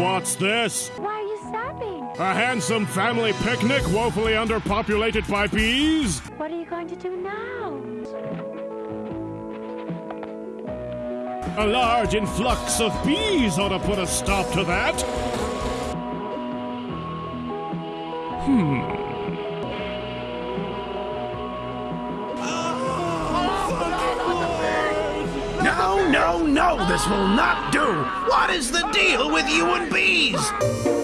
What's this? Why are you stopping? A handsome family picnic woefully underpopulated by bees? What are you going to do now? A large influx of bees ought to put a stop to that. Hmm. No, no, no, this will not do. What is the deal with you and bees?